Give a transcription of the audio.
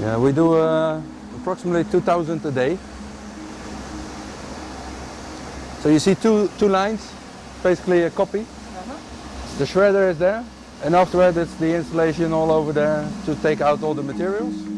Yeah, we do uh, approximately 2,000 a day. So you see two, two lines, basically a copy. Uh-huh. The shredder is there and afterwards it's the installation all over there to take out all the materials.